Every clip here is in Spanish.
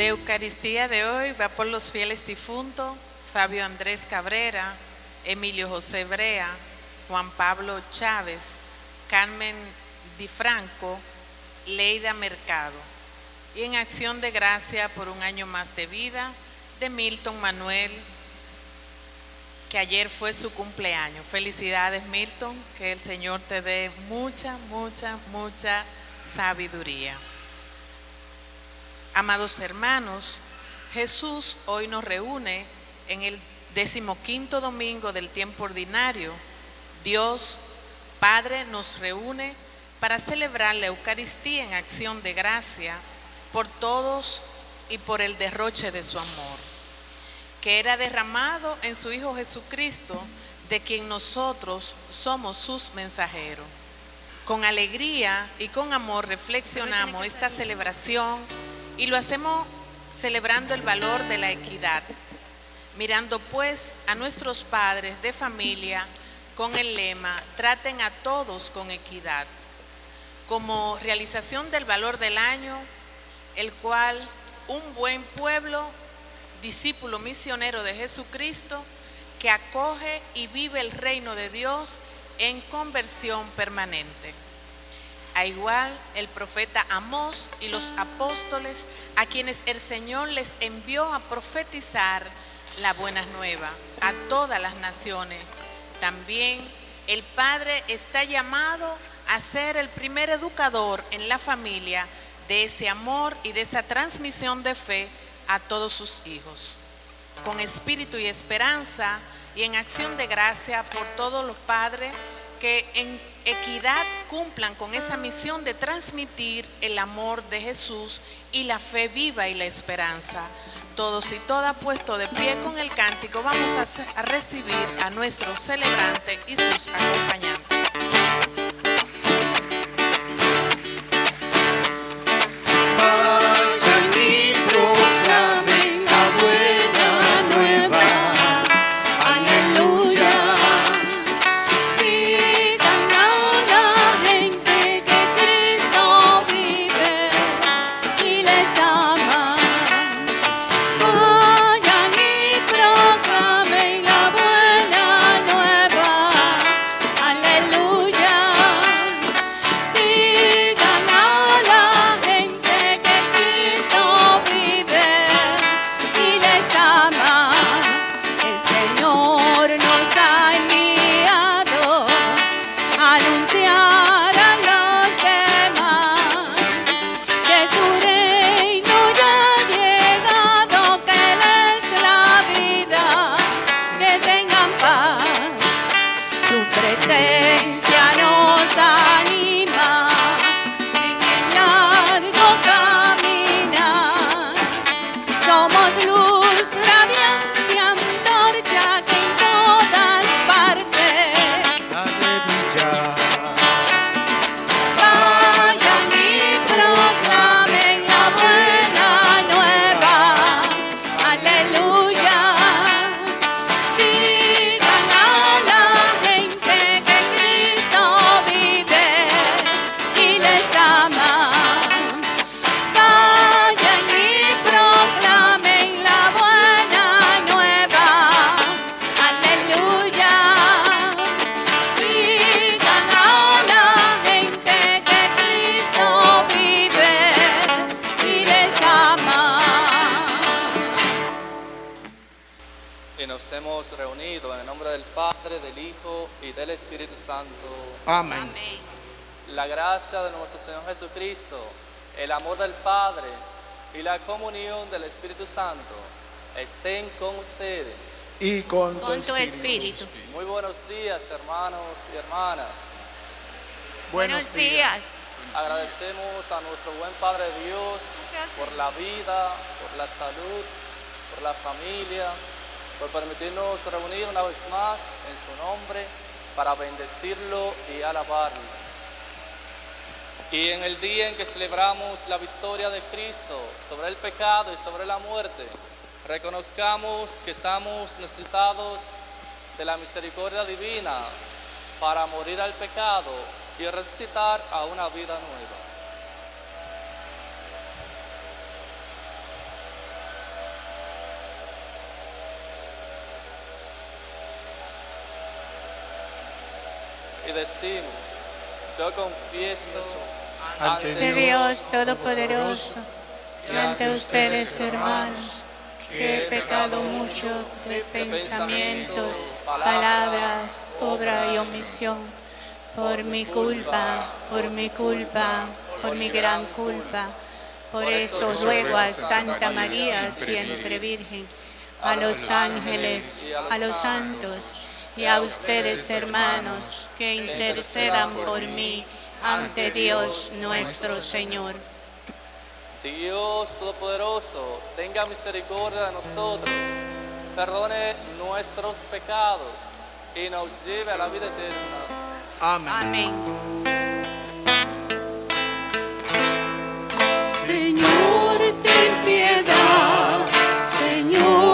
La Eucaristía de hoy va por los fieles difuntos Fabio Andrés Cabrera, Emilio José Brea, Juan Pablo Chávez, Carmen Di Franco, Leida Mercado. Y en acción de gracia por un año más de vida de Milton Manuel, que ayer fue su cumpleaños. Felicidades Milton, que el Señor te dé mucha, mucha, mucha sabiduría. Amados hermanos, Jesús hoy nos reúne en el decimoquinto domingo del tiempo ordinario. Dios Padre nos reúne para celebrar la Eucaristía en acción de gracia por todos y por el derroche de su amor, que era derramado en su Hijo Jesucristo, de quien nosotros somos sus mensajeros. Con alegría y con amor reflexionamos esta celebración y lo hacemos celebrando el valor de la equidad, mirando pues a nuestros padres de familia con el lema, traten a todos con equidad, como realización del valor del año, el cual un buen pueblo, discípulo misionero de Jesucristo, que acoge y vive el reino de Dios en conversión permanente. A igual el profeta Amós y los apóstoles a quienes el Señor les envió a profetizar la buena nueva a todas las naciones. También el Padre está llamado a ser el primer educador en la familia de ese amor y de esa transmisión de fe a todos sus hijos. Con espíritu y esperanza y en acción de gracia por todos los padres que en equidad cumplan con esa misión de transmitir el amor de Jesús y la fe viva y la esperanza. Todos y todas puestos de pie con el cántico, vamos a recibir a nuestro celebrante y sus acompañantes. Amén. La gracia de nuestro Señor Jesucristo, el amor del Padre y la comunión del Espíritu Santo estén con ustedes. Y con tu, Con tu espíritu. espíritu. Muy buenos días, hermanos y hermanas. Buenos días. Agradecemos a nuestro buen Padre Dios por la vida, por la salud, por la familia, por permitirnos reunir una vez más en su nombre para bendecirlo y alabarlo. Y en el día en que celebramos la victoria de Cristo sobre el pecado y sobre la muerte, reconozcamos que estamos necesitados de la misericordia divina para morir al pecado y resucitar a una vida nueva. y decimos, yo confieso ante de Dios Todopoderoso y ante ustedes, hermanos, que he pecado mucho de pensamientos, palabras, obra y omisión, por mi culpa, por mi culpa, por mi gran culpa. Por eso ruego a Santa María, siempre Virgen, a los ángeles, a los santos y a ustedes, hermanos, que intercedan por mí ante Dios nuestro Señor. Dios Todopoderoso, tenga misericordia de nosotros, perdone nuestros pecados y nos lleve a la vida eterna. Amén. Amén. Señor, ten piedad. Señor,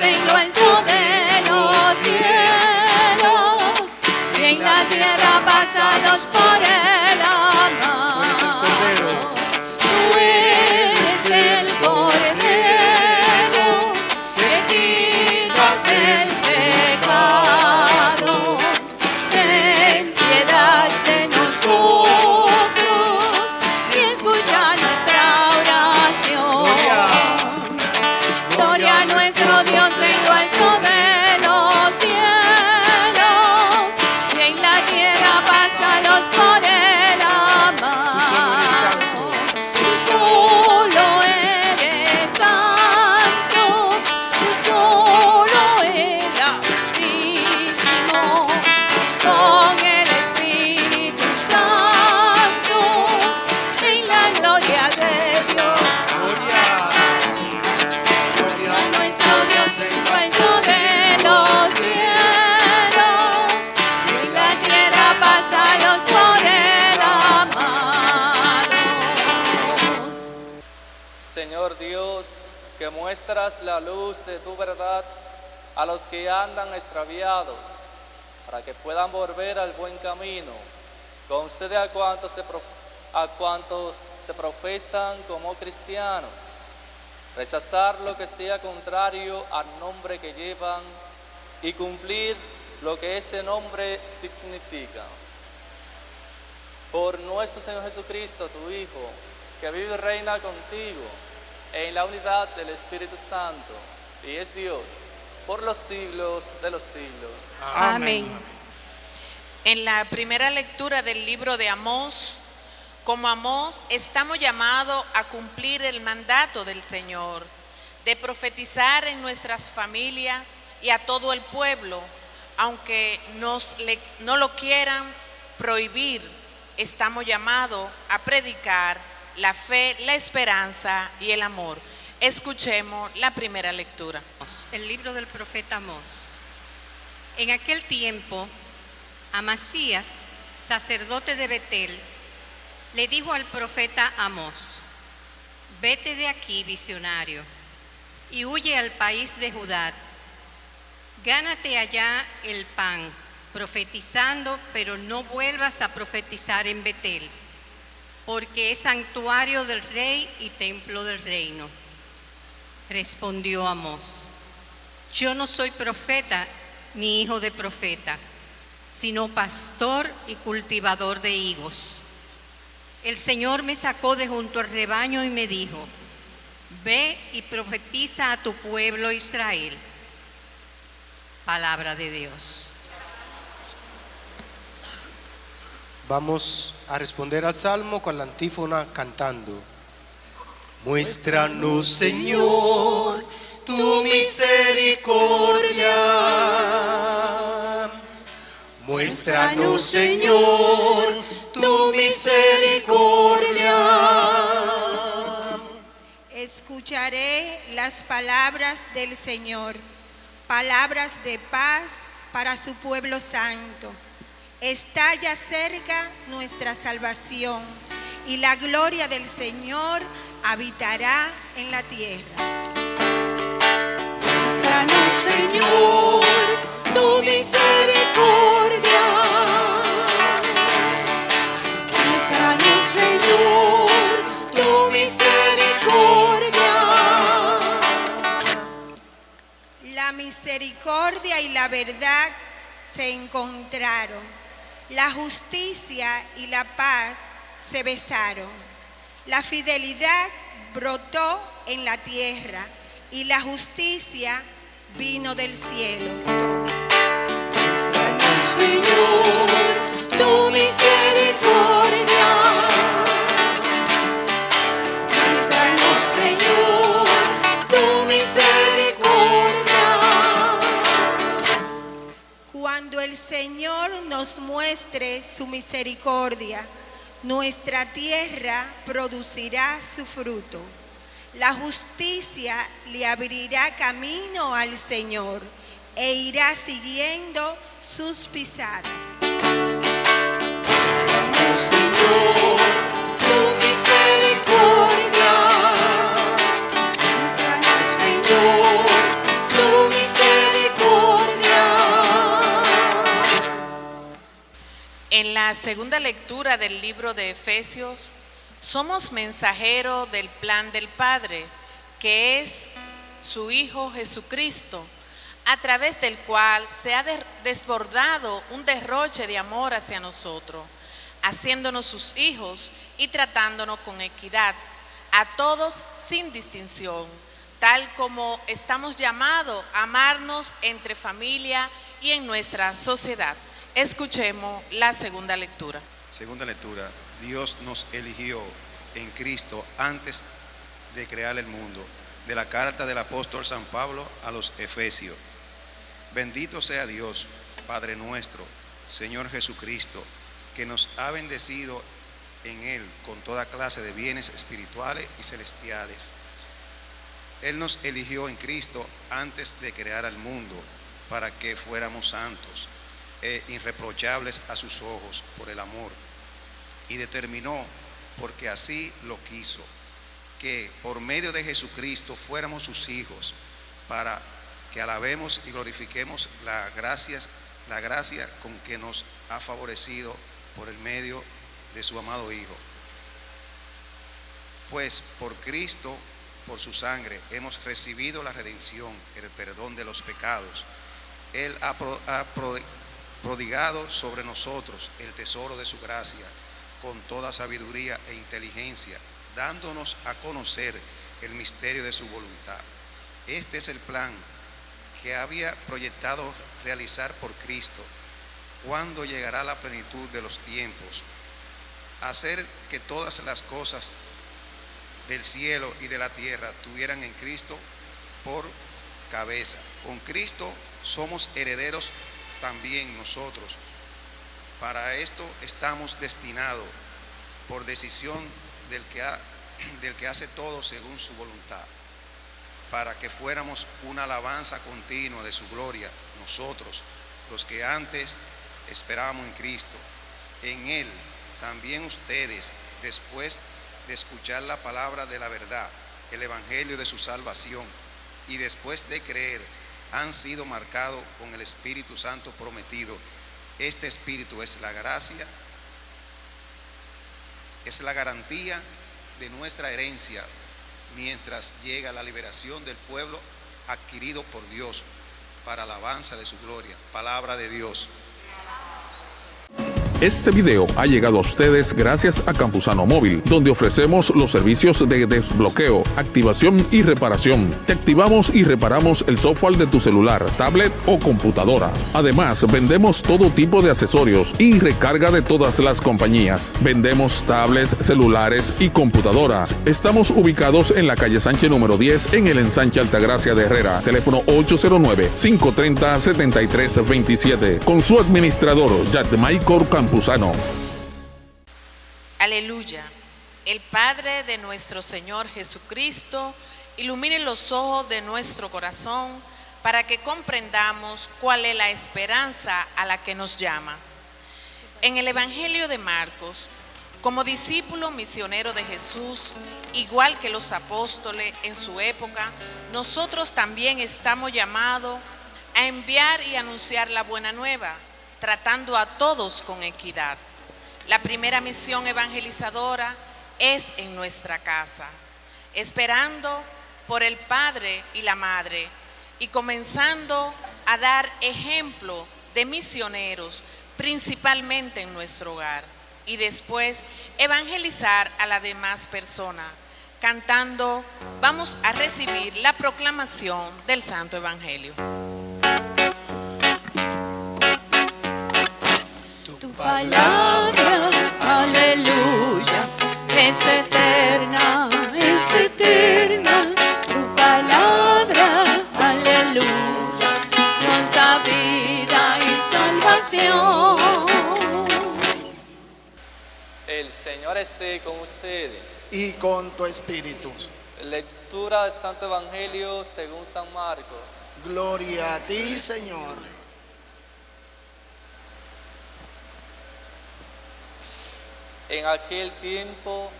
nuestro extraviados, para que puedan volver al buen camino. Concede a cuantos se, a cuantos se profesan como cristianos, rechazar lo que sea contrario al nombre que llevan y cumplir lo que ese nombre significa. Por nuestro Señor Jesucristo, tu Hijo, que vive y reina contigo en la unidad del Espíritu Santo, y es Dios por los siglos de los siglos. Amén. En la primera lectura del libro de Amós, como Amós, estamos llamados a cumplir el mandato del Señor, de profetizar en nuestras familias y a todo el pueblo, aunque nos le- no lo quieran prohibir, estamos llamados a predicar la fe, la esperanza y el amor. Escuchemos la primera lectura. El libro del profeta Amós. En aquel tiempo, Amasías, sacerdote de Betel, le dijo al profeta Amós, vete de aquí, visionario, y huye al país de Judá. Gánate allá el pan, profetizando, pero no vuelvas a profetizar en Betel, porque es santuario del rey y templo del reino. Respondió Amós, yo no soy profeta ni hijo de profeta, sino pastor y cultivador de higos. El Señor me sacó de junto al rebaño y me dijo, ve y profetiza a tu pueblo Israel. Palabra de Dios. Vamos a responder al salmo con la antífona cantando. Muéstranos, Señor, tu misericordia. Muéstranos, Señor, tu misericordia. Escucharé las palabras del Señor, palabras de paz para su pueblo santo. Está ya cerca nuestra salvación y la gloria del Señor habitará en la tierra. Muéstranos, Señor, tu misericordia. Muéstranos, Señor, tu misericordia. La misericordia y la verdad se encontraron. La justicia y la paz se besaron. La fidelidad brotó en la tierra y la justicia vino del cielo. Muéstranos, Señor, tu misericordia. Muéstranos, Señor, tu misericordia. Cuando el Señor nos muestre su misericordia, nuestra tierra producirá su fruto. La justicia le abrirá camino al Señor e irá siguiendo sus pisadas. Señor, En la segunda lectura del libro de Efesios, somos mensajeros del plan del Padre, que es su Hijo Jesucristo, a través del cual se ha de- desbordado un derroche de amor hacia nosotros, haciéndonos sus hijos y tratándonos con equidad, a todos sin distinción, tal como estamos llamados a amarnos entre familia y en nuestra sociedad. Escuchemos la segunda lectura. Segunda lectura. Dios nos eligió en Cristo antes de crear el mundo. De la carta del apóstol San Pablo a los Efesios. Bendito sea Dios, Padre nuestro, Señor Jesucristo, que nos ha bendecido en Él con toda clase de bienes espirituales y celestiales. Él nos eligió en Cristo antes de crear al mundo para que fuéramos santos e irreprochables a sus ojos por el amor y determinó, porque así lo quiso, que por medio de Jesucristo fuéramos sus hijos, para que alabemos y glorifiquemos la gracia, la gracia con que nos ha favorecido por el medio de su amado Hijo. Pues por Cristo, por su sangre, hemos recibido la redención, el perdón de los pecados. Él ha, prodigado sobre nosotros el tesoro de su gracia con toda sabiduría e inteligencia, dándonos a conocer el misterio de su voluntad. Este es el plan que había proyectado realizar por Cristo cuando llegará la plenitud de los tiempos, hacer que todas las cosas del cielo y de la tierra tuvieran en Cristo por cabeza. Con Cristo somos herederos también nosotros. Para esto estamos destinados por decisión del que, ha- del que hace todo según su voluntad, para que fuéramos una alabanza continua de su gloria, nosotros, los que antes esperábamos en Cristo. En Él también ustedes, después de escuchar la palabra de la verdad, el Evangelio de su salvación, y después de creer, han sido marcados con el Espíritu Santo prometido. Este Espíritu es la gracia, es la garantía de nuestra herencia mientras llega la liberación del pueblo adquirido por Dios para alabanza de su gloria. Palabra de Dios. Este video ha llegado a ustedes gracias a Campusano Móvil, donde ofrecemos los servicios de desbloqueo, activación y reparación. Te activamos y reparamos el software de tu celular, tablet o computadora. Además, vendemos todo tipo de accesorios y recarga de todas las compañías. Vendemos tablets, celulares y computadoras. Estamos ubicados en la calle Sánchez número 10 en el ensanche Altagracia de Herrera. Teléfono 809-530-7327. Con su administrador, Michael Aleluya. El Padre de nuestro Señor Jesucristo ilumine los ojos de nuestro corazón para que comprendamos cuál es la esperanza a la que nos llama. En el Evangelio de Marcos, como discípulo misionero de Jesús, igual que los apóstoles en su época, nosotros también estamos llamados a enviar y anunciar la buena nueva tratando a todos con equidad. La primera misión evangelizadora es en nuestra casa, esperando por el padre y la madre y comenzando a dar ejemplo de misioneros, principalmente en nuestro hogar, y después evangelizar a las demás personas. Cantando, vamos a recibir la proclamación del Santo Evangelio. Palabra, aleluya, es eterna, es eterna, tu palabra, aleluya, nos da vida y salvación. El Señor esté con ustedes. Y con tu espíritu. Lectura del Santo Evangelio según San Marcos. Gloria a ti, Señor. En aquel tiempo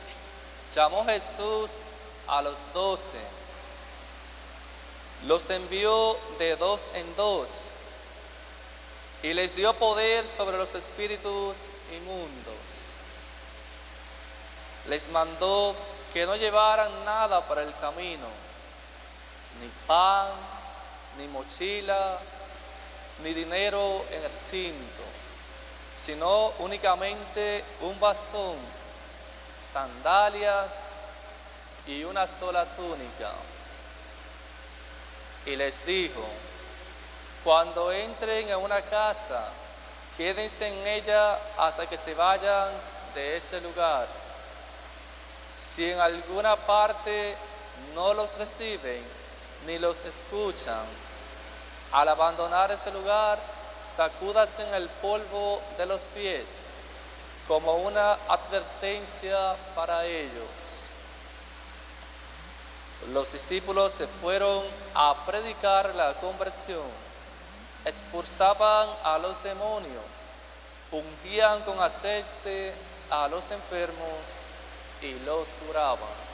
llamó Jesús a los doce, los envió de dos en dos y les dio poder sobre los espíritus inmundos. Les mandó que no llevaran nada para el camino, ni pan, ni mochila, ni dinero en el cinto sino únicamente un bastón, sandalias y una sola túnica. Y les dijo, cuando entren a una casa, quédense en ella hasta que se vayan de ese lugar. Si en alguna parte no los reciben ni los escuchan, al abandonar ese lugar, sacúdase en el polvo de los pies como una advertencia para ellos. Los discípulos se fueron a predicar la conversión, expulsaban a los demonios, ungían con aceite a los enfermos y los curaban.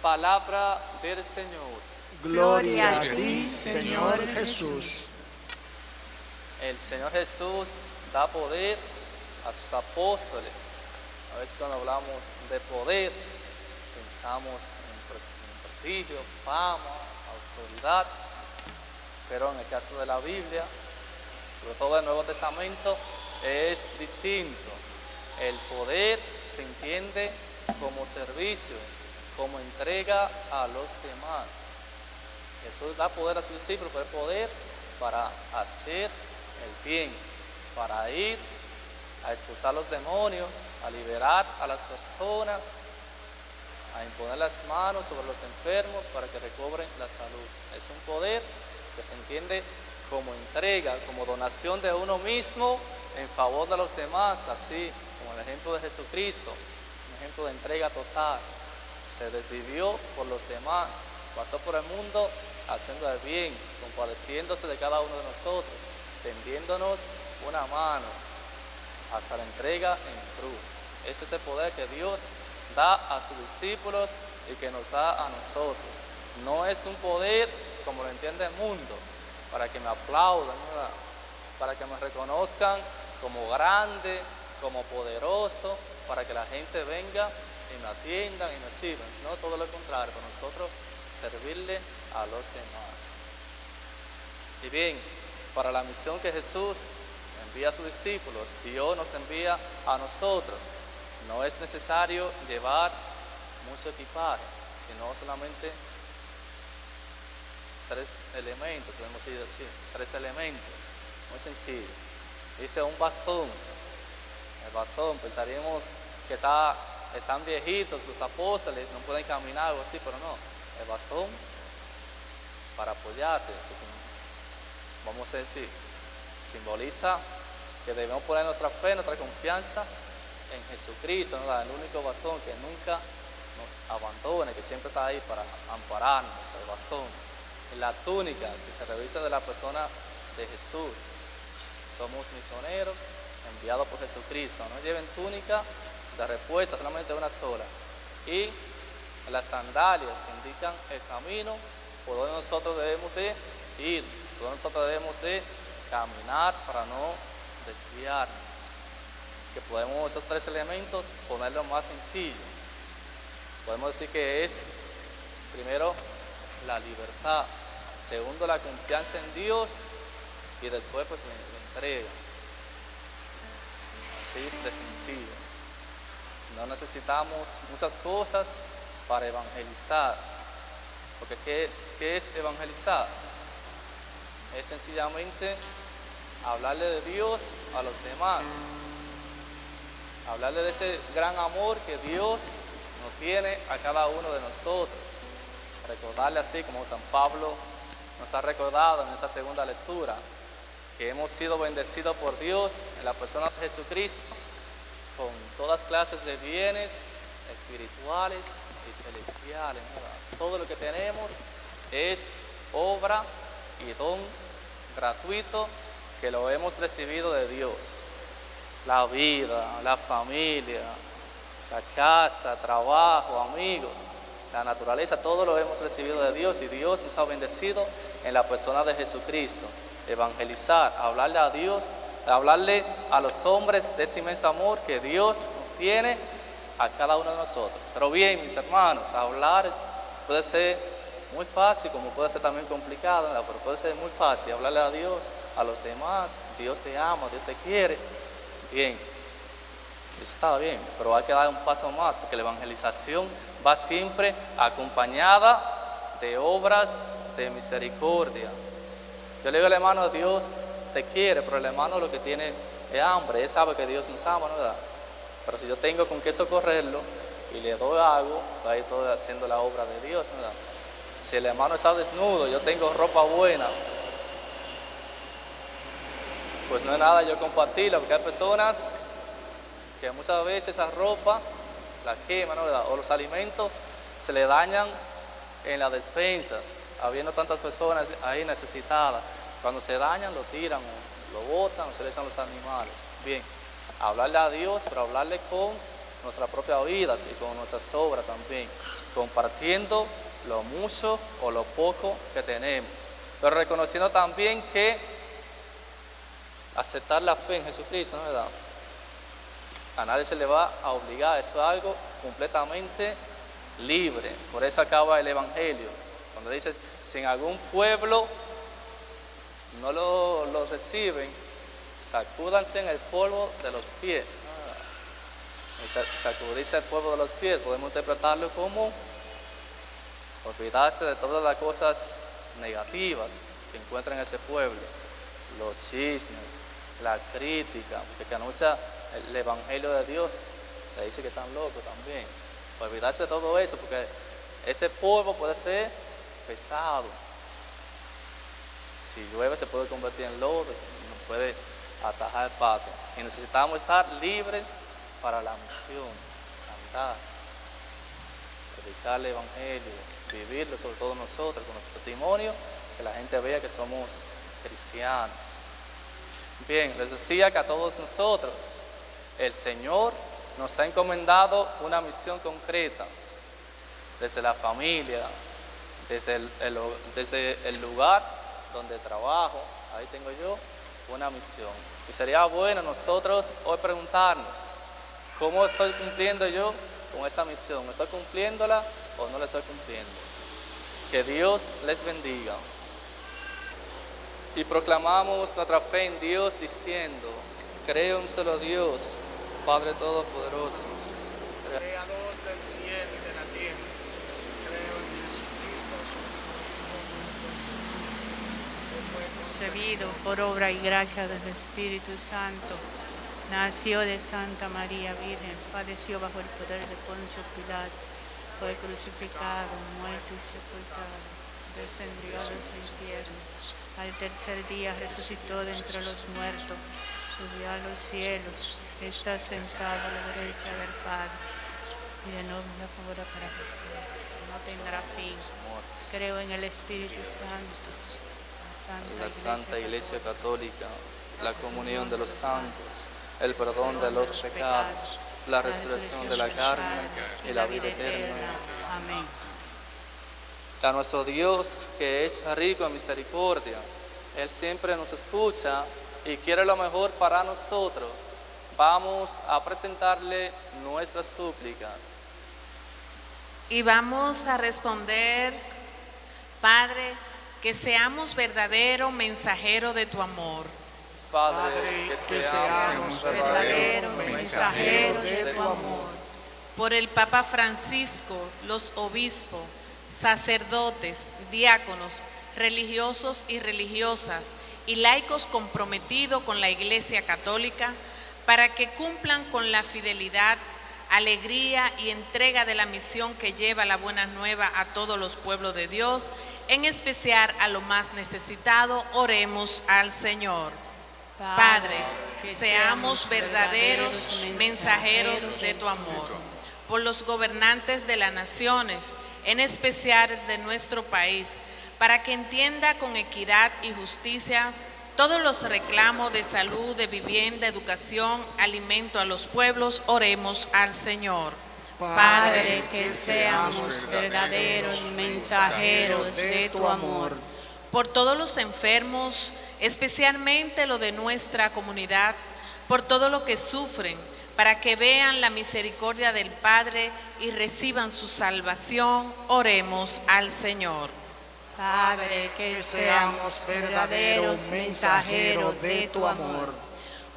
Palabra del Señor. Gloria a ti, Señor Jesús. El Señor Jesús da poder a sus apóstoles. A veces cuando hablamos de poder, pensamos en prestigio, fama, autoridad. Pero en el caso de la Biblia, sobre todo el Nuevo Testamento, es distinto. El poder se entiende como servicio, como entrega a los demás. Jesús da poder a sus discípulos, pero poder para hacer el bien, para ir a expulsar los demonios, a liberar a las personas, a imponer las manos sobre los enfermos para que recobren la salud. Es un poder que se entiende como entrega, como donación de uno mismo en favor de los demás, así como el ejemplo de Jesucristo, un ejemplo de entrega total. Se desvivió por los demás, pasó por el mundo haciendo el bien, compadeciéndose de cada uno de nosotros, tendiéndonos una mano hasta la entrega en cruz. Ese es el poder que Dios da a sus discípulos y que nos da a nosotros. No es un poder como lo entiende el mundo, para que me aplaudan, para que me reconozcan como grande, como poderoso, para que la gente venga y me atiendan y me sirvan, sino todo lo contrario, para nosotros servirle a los demás. Y bien, para la misión que Jesús envía a sus discípulos hoy nos envía a nosotros. No es necesario llevar mucho equipaje, sino solamente tres elementos, podemos decir así, tres elementos, muy sencillo. Dice un bastón, el bastón, pensaríamos que está, están viejitos los apóstoles, no pueden caminar o así, pero no, el bastón para apoyarse, vamos a decir, simboliza que debemos poner nuestra fe, nuestra confianza en Jesucristo, el único bastón que nunca nos abandone, que siempre está ahí para ampararnos, el bastón. La túnica que se reviste de la persona de Jesús. Somos misioneros enviados por Jesucristo. No lleven túnica de respuesta, solamente una sola. Y las sandalias que indican el camino por donde nosotros debemos de ir, por donde nosotros debemos de caminar para no desviarnos. Que podemos esos tres elementos ponerlo más sencillo. Podemos decir que es, primero, la libertad, segundo, la confianza en Dios y después pues la, entrega. Así de sencillo. No necesitamos muchas cosas para evangelizar. Porque ¿qué, qué es evangelizar? Es sencillamente hablarle de Dios a los demás. Hablarle de ese gran amor que Dios nos tiene a cada uno de nosotros. Recordarle así como San Pablo nos ha recordado en esa segunda lectura, que hemos sido bendecidos por Dios en la persona de Jesucristo con todas clases de bienes espirituales y celestiales. Todo lo que tenemos es obra y don gratuito que lo hemos recibido de Dios. La vida, la familia, la casa, trabajo, amigos, la naturaleza, todo lo hemos recibido de Dios y Dios nos ha bendecido en la persona de Jesucristo. Evangelizar, hablarle a Dios, hablarle a los hombres de ese inmenso amor que Dios nos tiene a cada uno de nosotros. Pero bien, mis hermanos, hablar puede ser muy fácil, como puede ser también complicado, pero puede ser muy fácil hablarle a Dios, a los demás, Dios te ama, Dios te quiere. Bien, está bien, pero hay que dar un paso más, porque la evangelización va siempre acompañada de obras de misericordia. Yo le digo al hermano, Dios te quiere, pero el hermano lo que tiene es hambre, él sabe que Dios nos ama, ¿no? ¿verdad? Pero si yo tengo con qué socorrerlo y le doy algo, ahí estoy haciendo la obra de Dios, ¿verdad? Si el hermano está desnudo, yo tengo ropa buena, pues no es nada yo compartirla, porque hay personas que muchas veces esa ropa la queman, ¿no? o los alimentos se le dañan en las despensas, habiendo tantas personas ahí necesitadas. Cuando se dañan, lo tiran, lo botan, o se le echan los animales. Bien, hablarle a Dios, pero hablarle con nuestra propia vida y con nuestras obras también, compartiendo lo mucho o lo poco que tenemos, pero reconociendo también que aceptar la fe en Jesucristo, ¿no verdad? A nadie se le va a obligar, eso es algo completamente libre. Por eso acaba el Evangelio. Cuando dice, si en algún pueblo no lo, reciben, sacúdanse en el polvo de los pies. Sacudirse el polvo de los pies, podemos interpretarlo como olvidarse de todas las cosas negativas que encuentran en ese pueblo, los chismes, la crítica, porque anuncia el Evangelio de Dios, le dice que están locos también. Olvidarse de todo eso, porque ese polvo puede ser pesado. Si llueve se puede convertir en lodo, no puede atajar el paso. Y necesitamos estar libres para la misión, cantar, predicar el Evangelio, vivirlo sobre todo nosotros, con nuestro testimonio, que la gente vea que somos cristianos. Bien, les decía que a todos nosotros el Señor nos ha encomendado una misión concreta, desde la familia, desde el, desde el lugar donde trabajo, ahí tengo yo una misión. Y sería bueno nosotros hoy preguntarnos, ¿cómo estoy cumpliendo yo con esa misión? ¿Estoy cumpliéndola o no la estoy cumpliendo? Que Dios les bendiga. y proclamamos nuestra fe en Dios diciendo, creo en solo Dios, Padre Todopoderoso, Creador del cielo y de la tierra. Creo en Jesucristo, su por obra y gracia del Espíritu Santo. Nació de Santa María Virgen, padeció bajo el poder de Poncio Pilato, fue crucificado, muerto y sepultado, descendió a los infiernos. Al tercer día resucitó de entre los muertos, subió a los cielos, está sentado a la derecha del Padre y de nuevo para siempre. No tendrá fin. Creo en el Espíritu Santo, la Santa Iglesia Católica, la comunión de los santos, el perdón de los pecados, la resurrección de la carne y la vida eterna. Amén. A nuestro Dios, que es rico en misericordia, Él siempre nos escucha y quiere lo mejor para nosotros. Vamos a presentarle nuestras súplicas. Y vamos a responder, Padre, que seamos verdadero mensajero de tu amor. Padre, que seamos verdaderos mensajeros de tu amor. Por el Papa Francisco, los obispos, sacerdotes, diáconos, religiosos y religiosas y laicos comprometidos con la Iglesia Católica para que cumplan con la fidelidad, alegría y entrega de la misión que lleva la buena nueva a todos los pueblos de Dios, en especial a lo más necesitado, oremos al Señor. Padre, que seamos verdaderos mensajeros de tu amor. Por los gobernantes de las naciones, en especial de nuestro país, para que entienda con equidad y justicia todos los reclamos de salud, de vivienda, educación, alimento a los pueblos, oremos al Señor. Padre, que seamos verdaderos mensajeros de tu amor. Por todos los enfermos, especialmente lo de nuestra comunidad, por todo lo que sufren, para que vean la misericordia del Padre y reciban su salvación, oremos al Señor. Padre, que seamos verdaderos mensajeros de tu amor.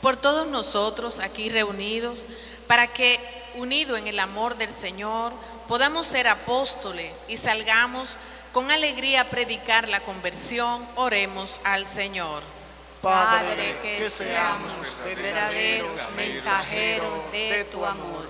Por todos nosotros aquí reunidos, para que, unidos en el amor del Señor, podamos ser apóstoles y salgamos con alegría a predicar la conversión, oremos al Señor. Padre, que seamos verdaderos mensajeros de tu amor.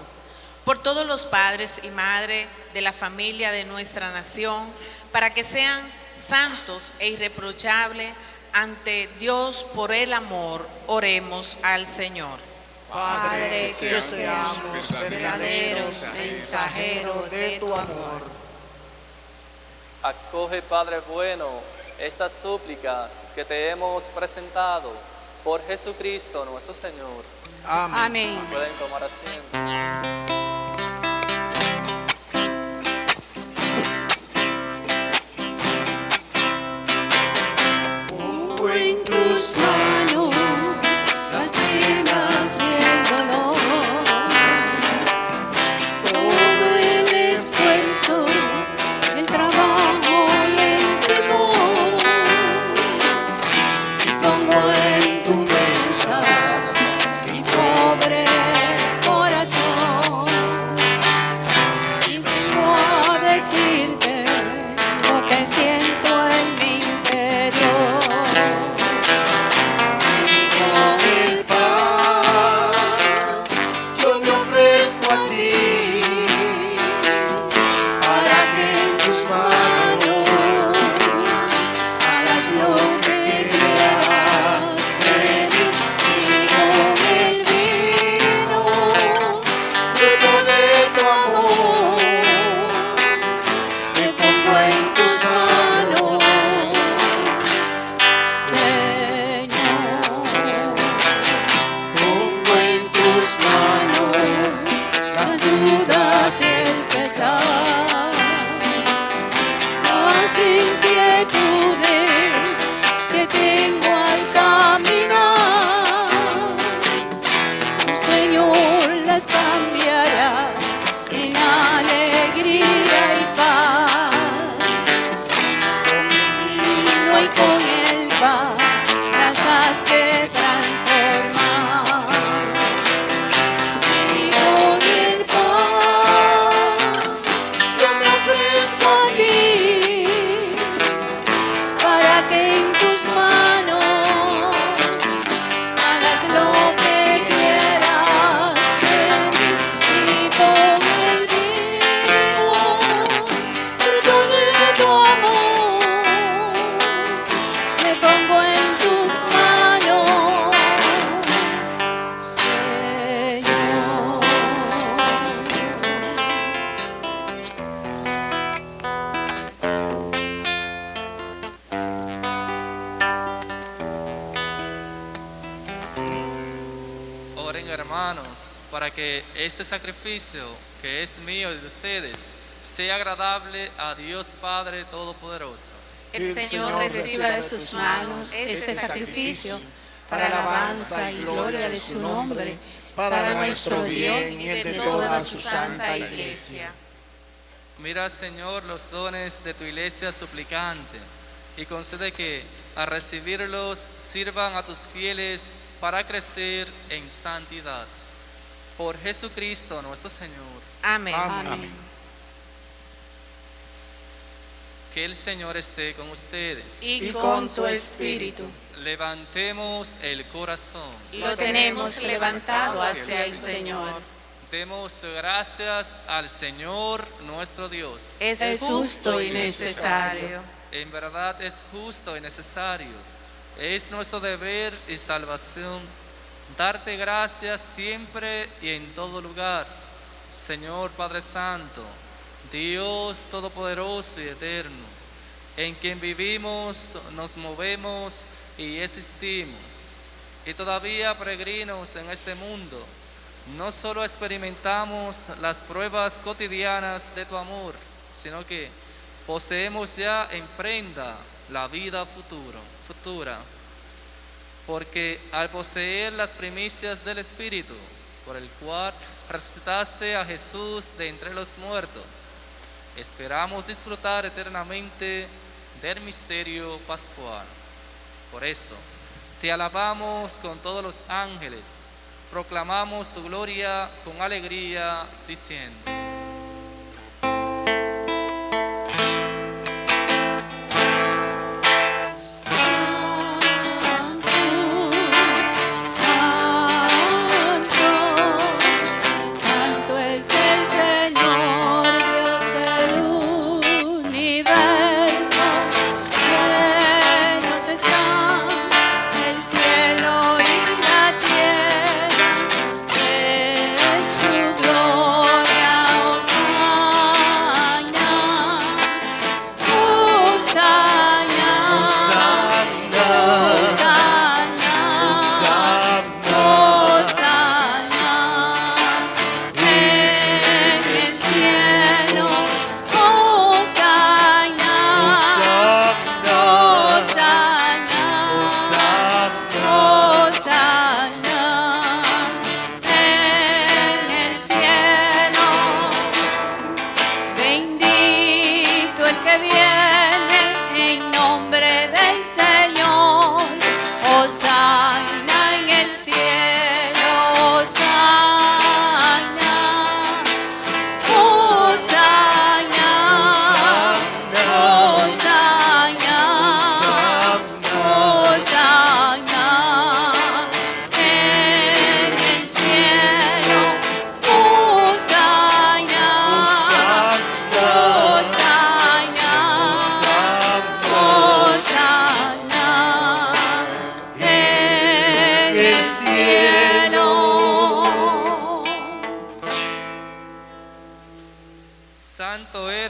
Por todos los padres y madres de la familia de nuestra nación, para que sean santos e irreprochables ante Dios por el amor, oremos al Señor. Padre, que seamos verdaderos mensajeros de tu amor. Acoge, Padre bueno, estas súplicas que te hemos presentado por Jesucristo nuestro Señor. Amén. Pueden tomar asiento. Pongo que este sacrificio que es mío y de ustedes sea agradable a Dios Padre Todopoderoso. El Señor reciba de sus manos este sacrificio para alabanza y gloria de su nombre, para nuestro bien y el de toda su santa iglesia. Mira, Señor, los dones de tu iglesia suplicante y concede que al recibirlos sirvan a tus fieles para crecer en santidad. Por Jesucristo nuestro Señor. Amén. Amén. Que el Señor esté con ustedes. Y Y con tu espíritu Levantemos el corazón. lo tenemos levantado hacia el Señor. Demos gracias al Señor nuestro Dios. Es justo y necesario. En verdad es justo y necesario. Es nuestro deber y salvación darte gracias siempre y en todo lugar. Señor Padre Santo, Dios Todopoderoso y Eterno, en quien vivimos, nos movemos y existimos. Y todavía peregrinos en este mundo, no solo experimentamos las pruebas cotidianas de tu amor, sino que poseemos ya en prenda la vida futuro, futura. Porque al poseer las primicias del Espíritu, por el cual resucitaste a Jesús de entre los muertos, esperamos disfrutar eternamente del misterio pascual. Por eso, te alabamos con todos los ángeles, proclamamos tu gloria con alegría, diciendo.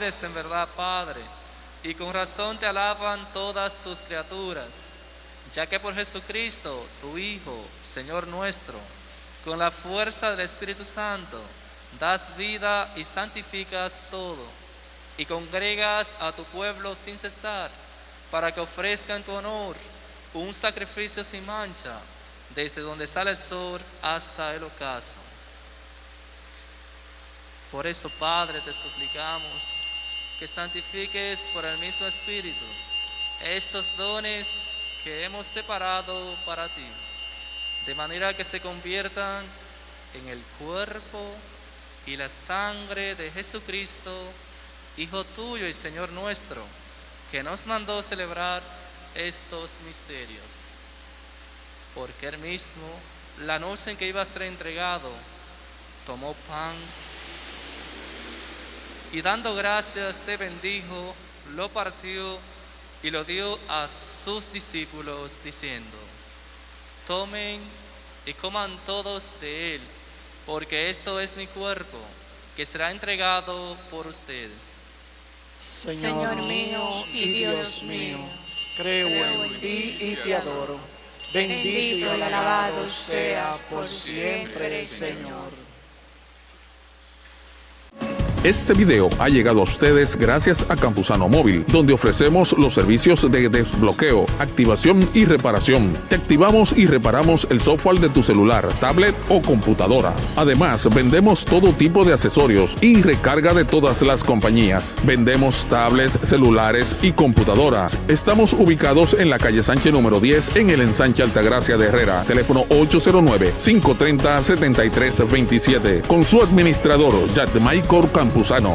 En verdad, Padre, y con razón te alaban todas tus criaturas, ya que por Jesucristo, tu Hijo, Señor nuestro, con la fuerza del Espíritu Santo, das vida y santificas todo, y congregas a tu pueblo sin cesar, para que ofrezca en tu honor un sacrificio sin mancha, desde donde sale el sol hasta el ocaso. Por eso, Padre, te suplicamos que santifiques por el mismo Espíritu estos dones que hemos separado para ti, de manera que se conviertan en el cuerpo y la sangre de Jesucristo, Hijo tuyo y Señor nuestro, que nos mandó celebrar estos misterios. Porque él mismo, la noche en que iba a ser entregado, tomó pan y dando gracias te bendijo, lo partió y lo dio a sus discípulos diciendo, tomen y coman todos de él, porque esto es mi cuerpo, que será entregado por ustedes. Señor mío y Dios mío, creo en ti y te adoro. Bendito y alabado seas por siempre, Señor. Este video ha llegado a ustedes gracias a Campusano Móvil, donde ofrecemos los servicios de desbloqueo, activación y reparación. Te activamos y reparamos el software de tu celular, tablet o computadora. Además, vendemos todo tipo de accesorios y recarga de todas las compañías. Vendemos tablets, celulares y computadoras. Estamos ubicados en la calle Sánchez número 10 en el ensanche Altagracia de Herrera. Teléfono 809-530-7327. Con su administrador, Yatmaicor Campusano.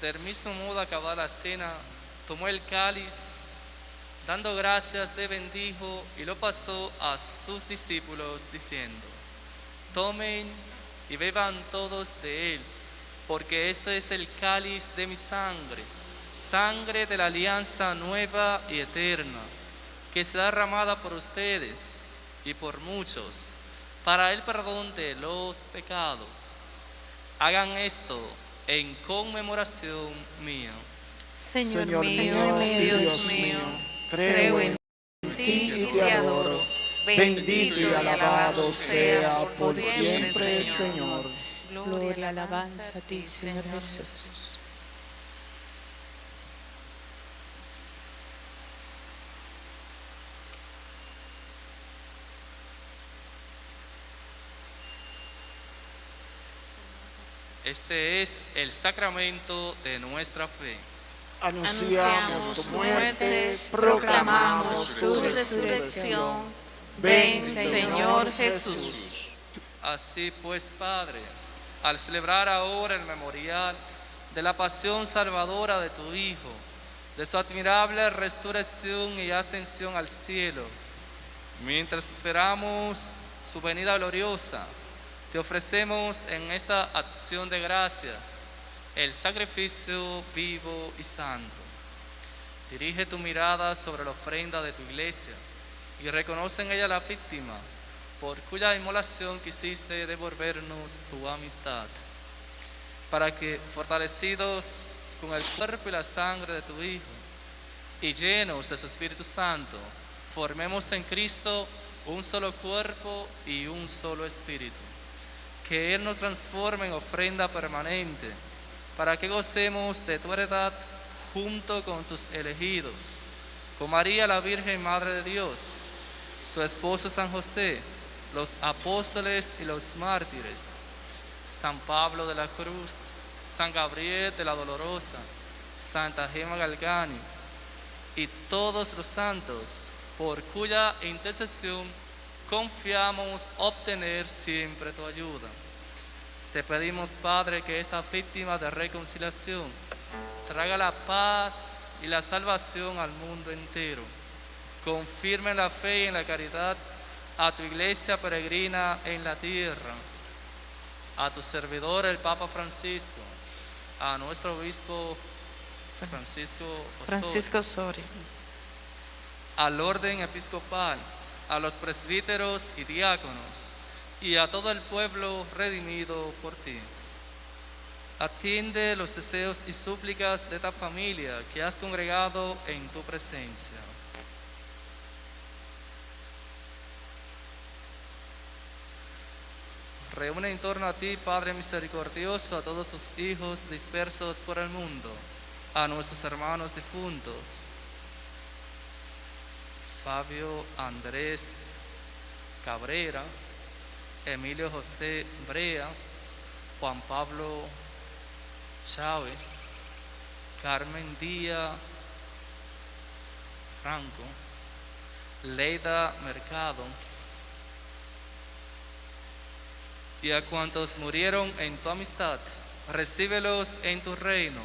Del mismo modo, acabada la cena, tomó el cáliz, dando gracias, le bendijo y lo pasó a sus discípulos, diciendo: Tomen y beban todos de él, porque este es el cáliz de mi sangre, sangre de la alianza nueva y eterna, que será derramada por ustedes y por muchos para el perdón de los pecados. Hagan esto en conmemoración mía. Señor, Señor mío, mío y Dios Dios mío, mío, creo en ti y te adoro. Bendito y alabado sea por siempre, Señor. Gloria y alabanza a ti, Señor Jesús. Este es el sacramento de nuestra fe. Anunciamos tu muerte, proclamamos tu resurrección. Ven, Señor Jesús. Así pues, Padre, al celebrar ahora el memorial de la pasión salvadora de tu Hijo, de su admirable resurrección y ascensión al cielo, mientras esperamos su venida gloriosa, te ofrecemos en esta acción de gracias el sacrificio vivo y santo. Dirige tu mirada sobre la ofrenda de tu iglesia y reconoce en ella la víctima por cuya inmolación quisiste devolvernos tu amistad, para que, fortalecidos con el cuerpo y la sangre de tu Hijo, y llenos de su Espíritu Santo, formemos en Cristo un solo cuerpo y un solo espíritu. Que Él nos transforme en ofrenda permanente, para que gocemos de tu heredad junto con tus elegidos, con María la Virgen Madre de Dios, su esposo San José, los apóstoles y los mártires, San Pablo de la Cruz, San Gabriel de la Dolorosa, Santa Gema Galgani y todos los santos, por cuya intercesión confiamos obtener siempre tu ayuda. Te pedimos, Padre, que esta víctima de reconciliación traiga la paz y la salvación al mundo entero. Confirme la fe y en la caridad a tu iglesia peregrina en la tierra, a tu servidor el Papa Francisco, a nuestro obispo Francisco Osorio, Francisco Osorio, al orden episcopal, a los presbíteros y diáconos, y a todo el pueblo redimido por ti. Atiende los deseos y súplicas de esta familia que has congregado en tu presencia. Reúne en torno a ti, Padre misericordioso, a todos tus hijos dispersos por el mundo, a nuestros hermanos difuntos, Fabio Andrés Cabrera, Emilio José Brea, Juan Pablo Chávez, Carmen Díaz Franco, Leida Mercado, y a cuantos murieron en tu amistad, recíbelos en tu reino,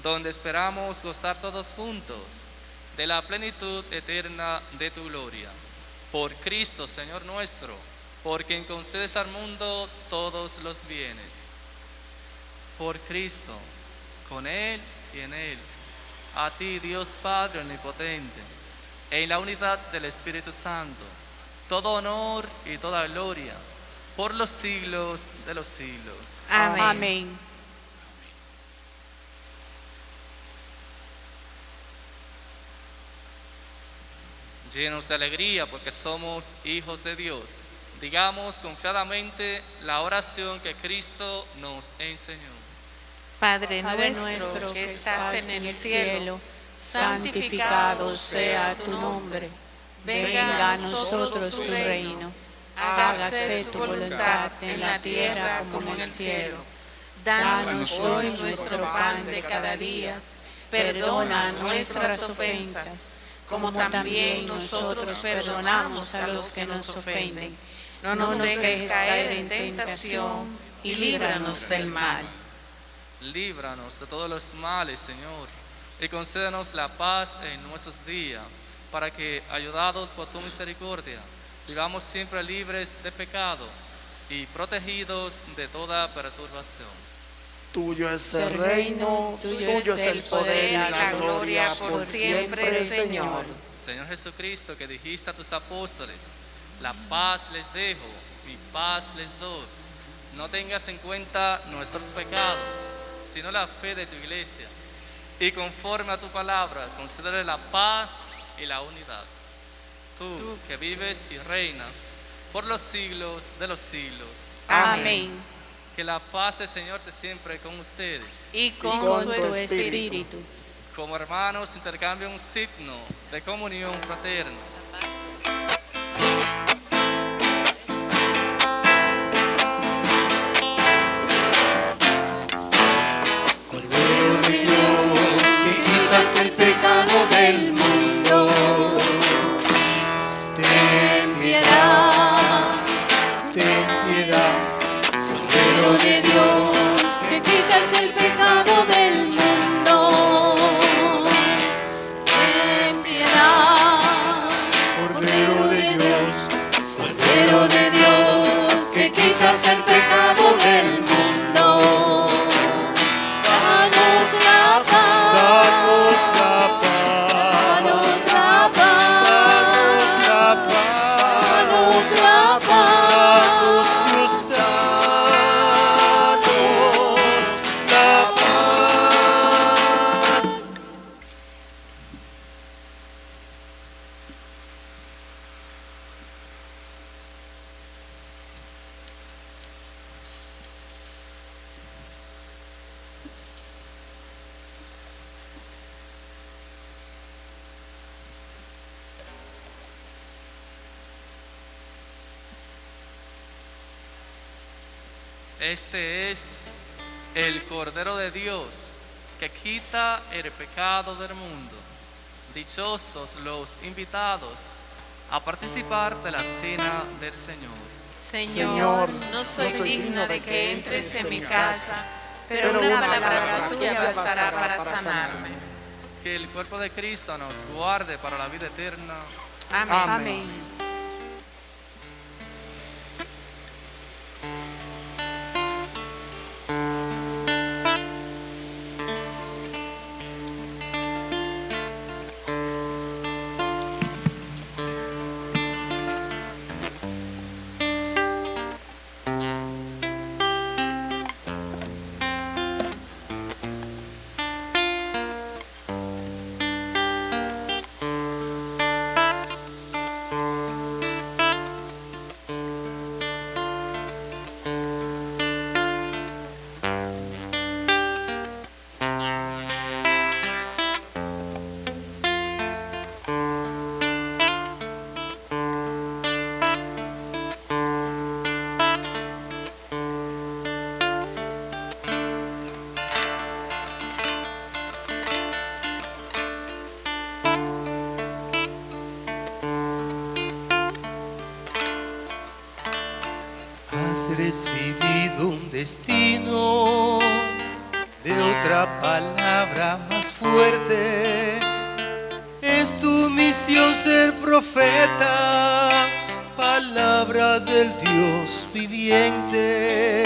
donde esperamos gozar todos juntos de la plenitud eterna de tu gloria. Por Cristo, Señor nuestro, por quien concedes al mundo todos los bienes. Por Cristo, con Él y en Él, a ti, Dios Padre Omnipotente, en la unidad del Espíritu Santo, todo honor y toda gloria por los siglos de los siglos. Amén. Llenos de alegría porque somos hijos de Dios. Digamos confiadamente la oración que Cristo nos enseñó. Padre, Padre nuestro que estás en el cielo, santificado sea tu nombre. Venga a nosotros tu reino Hágase tu voluntad en la tierra como en el cielo. Danos hoy nuestro pan de cada día. Perdona nuestras ofensas, como también nosotros perdonamos a los que nos ofenden. No nos dejes caer en tentación y líbranos del mal. Líbranos de todos los males, Señor, y concédenos la paz en nuestros días, para que, ayudados por tu misericordia, vivamos siempre libres de pecado y protegidos de toda perturbación. Tuyo es el reino, tuyo es el poder y la gloria por siempre, Señor. Señor Jesucristo, que dijiste a tus apóstoles, la paz les dejo, mi paz les doy. No tengas en cuenta nuestros pecados, sino la fe de tu iglesia. Y conforme a tu palabra, concédele la paz y la unidad. Tú, que vives y reinas por los siglos de los siglos. Amén. Que la paz del Señor te siempre con ustedes. Y con, con su tu espíritu. espíritu. Como hermanos, intercambia un signo de comunión fraterna. Cordero de Dios, que quitas el pecado del mundo. Este es el Cordero de Dios que quita el pecado del mundo. Dichosos los invitados a participar de la cena del Señor. Señor, no soy digna de que entres en mi casa, pero una palabra tuya bastará para sanarme. Que el cuerpo de Cristo nos guarde para la vida eterna. Amén. Amén. Recibido un destino de otra palabra más fuerte. Es tu misión ser profeta, palabra del Dios viviente.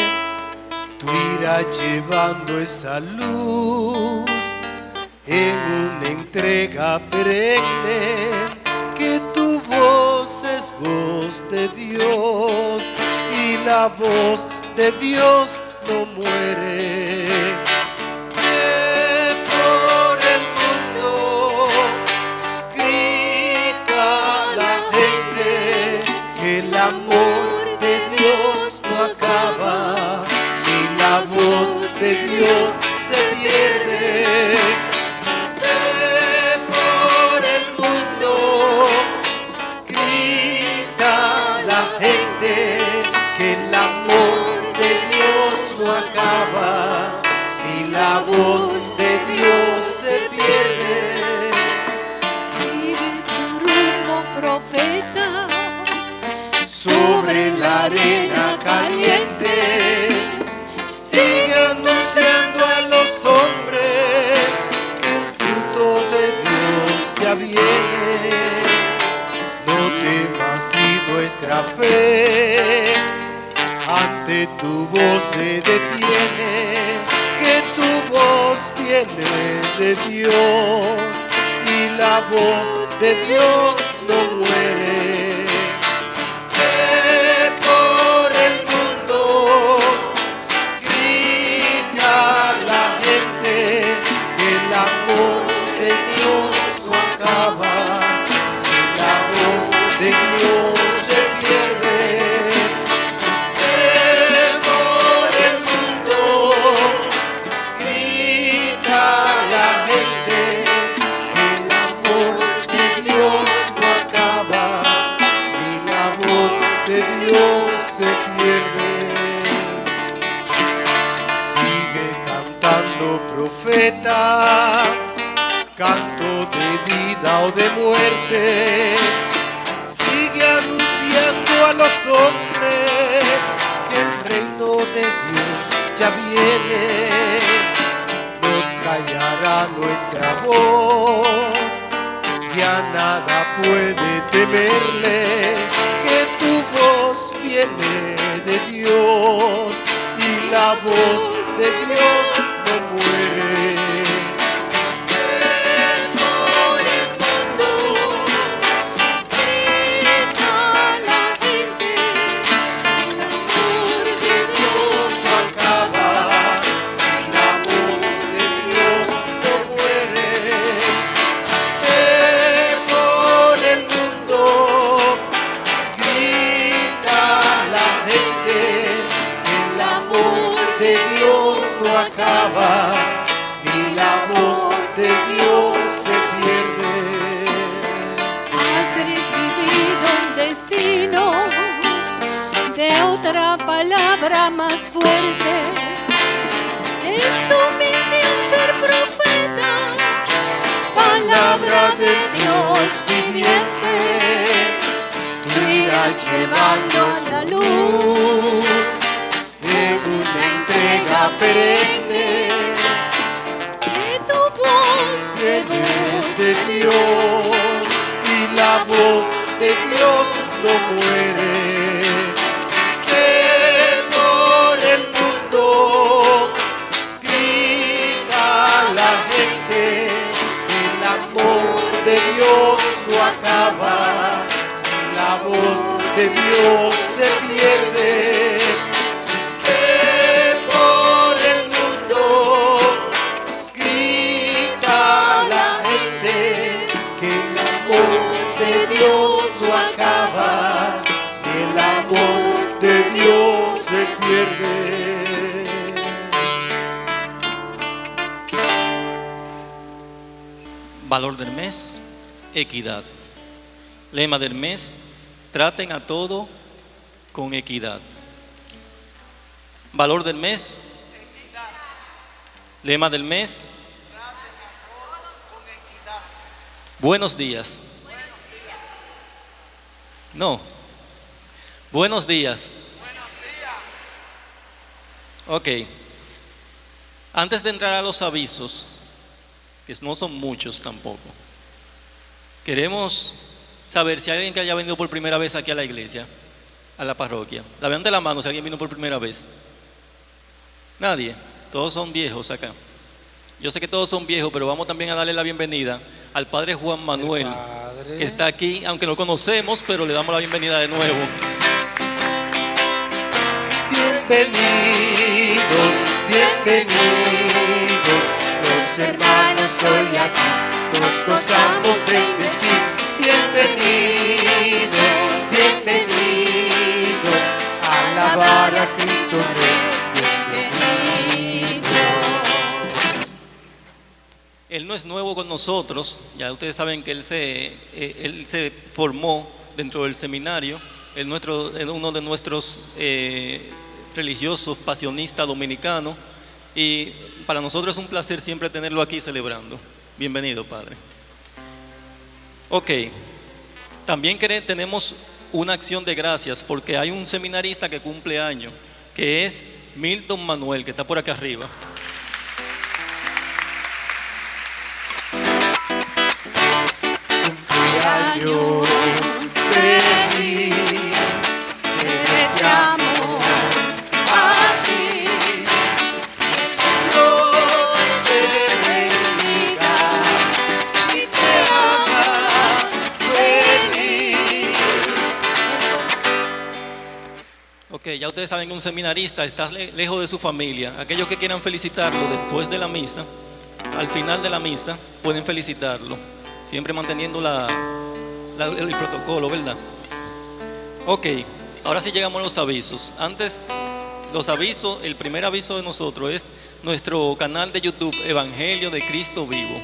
Tú irás llevando esa luz en una entrega perenne que tu voz es voz de Dios la voz de Dios no muere. De Dios y la voz de Dios no muere. Destino de otra palabra más fuerte. Es tu misión ser profeta, palabra de Dios viviente. Tú irás llevando a la luz en una entrega perenne. que tu voz de voz de Dios y la voz de Dios no muere. Ve por el mundo, grita la gente, el amor de Dios no acaba, la voz de Dios se pierde. Valor del mes, equidad. Lema del mes, traten a todo con equidad. Valor del mes, lema del mes. Buenos días. No. Buenos días. Ok. Antes de entrar a los avisos, que no son muchos tampoco, queremos saber si hay alguien que haya venido por primera vez aquí a la iglesia, a la parroquia. La vean de la mano si alguien vino por primera vez. Nadie. Todos son viejos acá. Yo sé que todos son viejos, pero vamos también a darle la bienvenida al Padre Juan Manuel, que está aquí, aunque no conocemos, pero le damos la bienvenida de nuevo. Bienvenidos, bienvenidos, hermanos hoy aquí nos gozamos en decir bienvenidos, bienvenidos, a alabar a Cristo Rey, bienvenidos. Él no es nuevo con nosotros, ya ustedes saben que él se, eh, él se formó dentro del seminario, él nuestro, es uno de nuestros eh, religioso, pasionista dominicano. Y para nosotros es un placer siempre tenerlo aquí celebrando. Bienvenido, Padre. Ok, también tenemos una acción de gracias porque hay un seminarista que cumple año, que es Milton Manuel, que está por acá arriba. Ya ustedes saben que un seminarista está le- lejos de su familia. Aquellos que quieran felicitarlo después de la misa, al final de la misa, pueden felicitarlo. Siempre manteniendo la, el protocolo, ¿verdad? Ok, ahora sí llegamos a los avisos. Antes, los avisos, el primer aviso de nosotros es nuestro canal de YouTube, Evangelio de Cristo Vivo.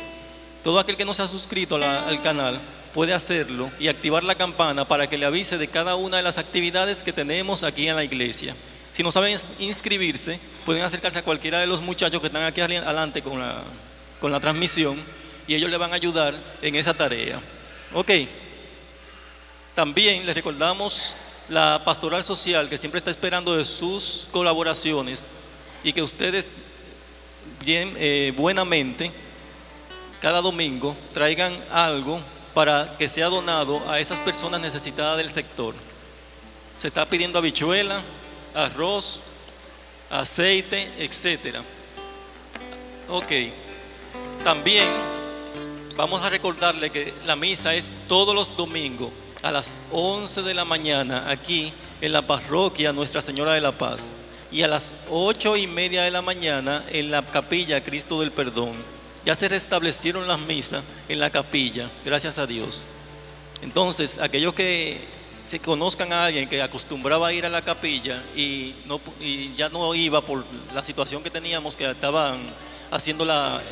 Todo aquel que no se ha suscrito al canal puede hacerlo y activar la campana para que le avise de cada una de las actividades que tenemos aquí en la iglesia. Si no saben inscribirse, pueden acercarse a cualquiera de los muchachos que están aquí adelante con la, con la transmisión y ellos le van a ayudar en esa tarea. Ok. También les recordamos la pastoral social que siempre está esperando de sus colaboraciones y que ustedes bien eh, buenamente cada domingo traigan algo para que sea donado a esas personas necesitadas del sector. Se está pidiendo habichuela, arroz, aceite, etcétera. Ok. También vamos a recordarle que la misa es todos los domingos a las 11 de la mañana aquí en la parroquia Nuestra Señora de la Paz y a las 8 y media de la mañana en la capilla Cristo del Perdón. Ya se restablecieron las misas en la capilla, gracias a Dios. Entonces, aquellos que se conozcan a alguien que acostumbraba a ir a la capilla y, ya no iba por la situación que teníamos, que estaban haciendo la,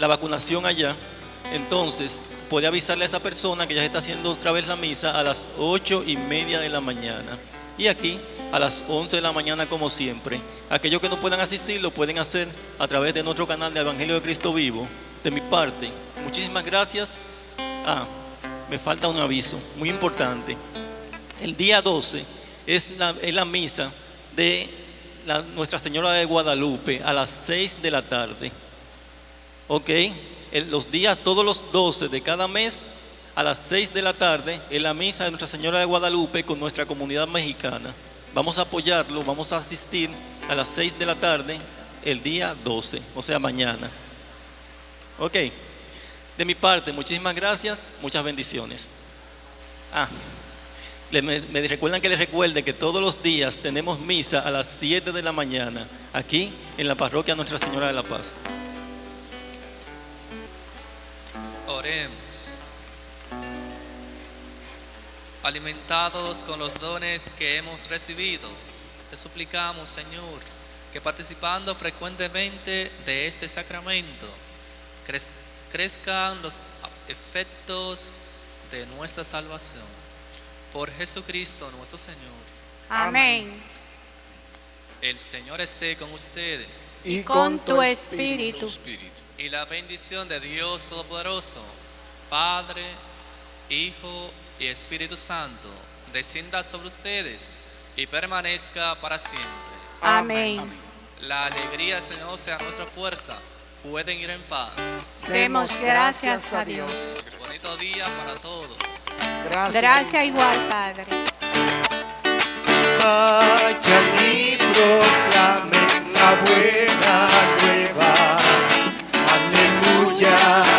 la vacunación allá, entonces puede avisarle a esa persona que ya se está haciendo otra vez la misa a las ocho y media de la mañana. Y aquí a las 11 de la mañana como siempre. Aquellos que no puedan asistir lo pueden hacer a través de nuestro canal de Evangelio de Cristo Vivo. De mi parte, muchísimas gracias. Ah, me falta un aviso muy importante. El día 12 es la, es la misa de Nuestra Señora de Guadalupe a las 6 de la tarde. ¿Ok? Los días, todos los 12 de cada mes, a las 6 de la tarde, es la misa de Nuestra Señora de Guadalupe con nuestra comunidad mexicana. Vamos a apoyarlo, vamos a asistir a las 6 de la tarde el día 12, o sea, mañana. ¿Ok? De mi parte, muchísimas gracias, muchas bendiciones. Ah, me recuerdan que les recuerde que todos los días tenemos misa a las 7 de la mañana aquí en la parroquia Nuestra Señora de la Paz. Oremos. Alimentados con los dones que hemos recibido, te suplicamos, Señor, que participando frecuentemente de este sacramento, crez- crezcan los efectos de nuestra salvación. Por Jesucristo nuestro Señor. Amén. El Señor esté con ustedes. Y con tu espíritu. Y la bendición de Dios Todopoderoso, Padre, Hijo y Espíritu Santo, descienda sobre ustedes y permanezca para siempre. Amén. La alegría Señor sea nuestra fuerza. Pueden ir en paz. Demos gracias a Dios. Bonito día para todos. Gracias igual, Padre. Vayan y proclamen la buena nueva. Aleluya.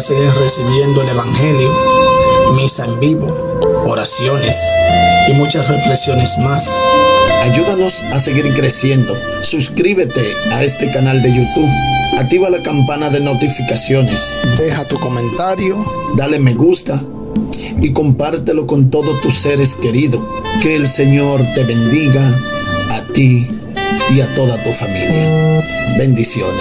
Seguir recibiendo el Evangelio, misa en vivo, oraciones y muchas reflexiones más, ayúdanos a seguir creciendo. Suscríbete a este canal de YouTube. Activa la campana de notificaciones. Deja tu comentario. Dale me gusta. Y compártelo con todos tus seres queridos. Que el Señor te bendiga a ti y a toda tu familia. Bendiciones.